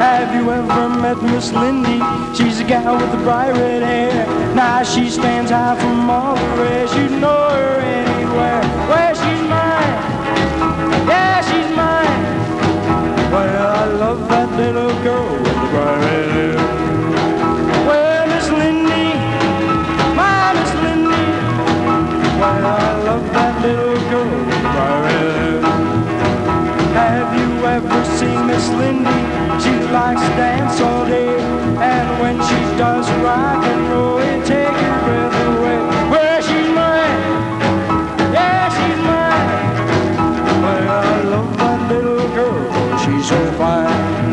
Have you ever met Miss Lindy? She's a gal with the bright red hair. Now she stands high from all the rest. You know. melody. And when she does rock and roll, it takes your breath away. Well, she's mine. Yeah, she's mine. Well, I love that little girl. She's so fine.